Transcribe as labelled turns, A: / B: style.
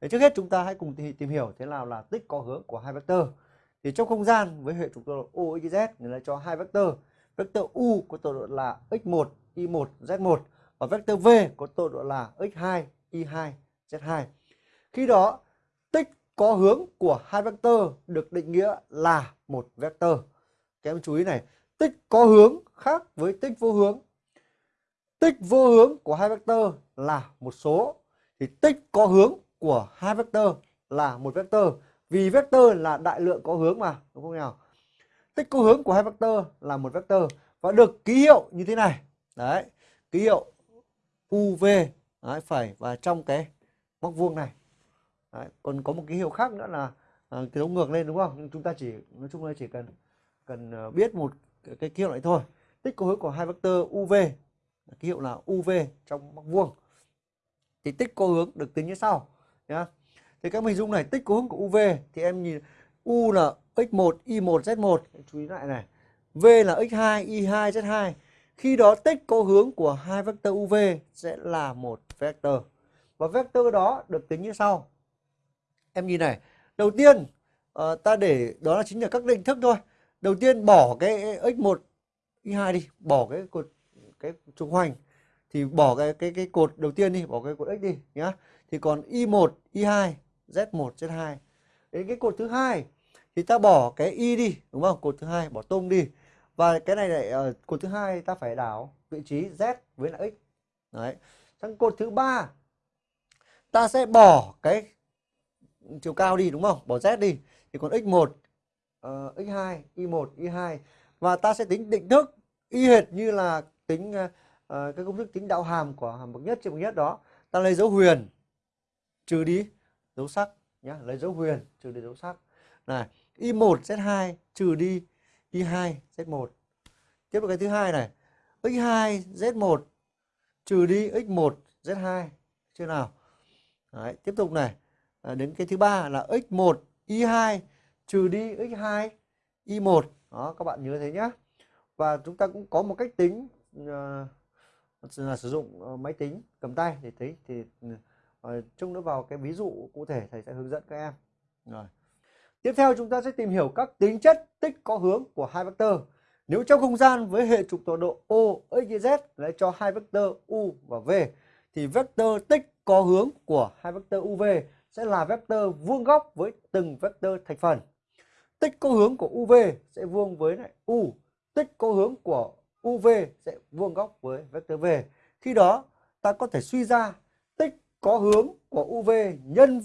A: Thế trước hết chúng ta hãy cùng tìm hiểu thế nào là tích có hướng của hai vectơ. Thì trong không gian với hệ trục tọa độ u z người ta cho hai vectơ. Vectơ u có tọa độ là x1, y1, z1 và vectơ v có tọa độ là x2, y2, z2. Khi đó tích có hướng của hai vectơ được định nghĩa là một vectơ. Các em chú ý này, tích có hướng khác với tích vô hướng. Tích vô hướng của hai vectơ là một số thì tích có hướng của hai vectơ là một vectơ vì vector là đại lượng có hướng mà đúng không nào? Tích có hướng của hai vectơ là một vectơ và được ký hiệu như thế này. Đấy ký hiệu uv đấy, phải và trong cái móc vuông này. Đấy, còn có một ký hiệu khác nữa là à, cái dấu ngược lên đúng không? Nhưng chúng ta chỉ nói chung là chỉ cần cần à, biết một cái, cái ký hiệu này thôi. Tích có hướng của hai vectơ uv ký hiệu là uv trong móc vuông. Thì tích có hướng được tính như sau nhá thì các hình dung này tích có hướng của UV thì em nhìn U là x1, y1, z1 chú ý lại này. V là x2, y2, z2. Khi đó tích có hướng của hai vectơ UV sẽ là một vectơ. Và vectơ đó được tính như sau. Em nhìn này, đầu tiên uh, ta để đó là chính là các định thức thôi. Đầu tiên bỏ cái x1, y2 đi, bỏ cái cột cái trục hoành thì bỏ cái cái cái cột đầu tiên đi, bỏ cái cột x đi nhá. Thì còn y1, y2 Z1, Z2. Đến cái cột thứ hai thì ta bỏ cái y đi, đúng không? Cột thứ hai bỏ tung đi. Và cái này lại uh, cột thứ hai ta phải đảo vị trí Z với lại x. Đấy. Sang cột thứ ba ta sẽ bỏ cái chiều cao đi đúng không? Bỏ Z đi thì còn x1, uh, x2, y1, y2 và ta sẽ tính định thức y hệt như là tính uh, Ờ, cái công thức tính đạo hàm của hàm bậc nhất trên bậc nhất đó. Ta lấy dấu huyền trừ đi dấu sắc nhá lấy dấu huyền trừ đi dấu sắc. Này y1 z2 trừ đi y2 z1 tiếp tục cái thứ hai này x2 z1 trừ đi x1 z2 chưa nào? Đấy, tiếp tục này à, đến cái thứ ba là x1 y2 trừ đi x2 y1 đó các bạn nhớ thế nhá. Và chúng ta cũng có một cách tính uh, là sử dụng ờ, máy tính cầm tay để thấy thì ừ, ờ, chung nó nữa vào cái ví dụ cụ thể thầy sẽ hướng dẫn các em. Rồi. Tiếp theo chúng ta sẽ tìm hiểu các tính chất tích có hướng của hai vectơ nếu trong không gian với hệ trục tọa độ O, X, Y, Z lấy cho hai vectơ U và V thì vectơ tích có hướng của hai vectơ UV sẽ là vectơ vuông góc với từng vectơ thành phần. Tích có hướng của UV sẽ vuông với lại U, tích có hướng của UV sẽ vuông góc với vectơ V. Khi đó, ta có thể suy ra tích có hướng của UV nhân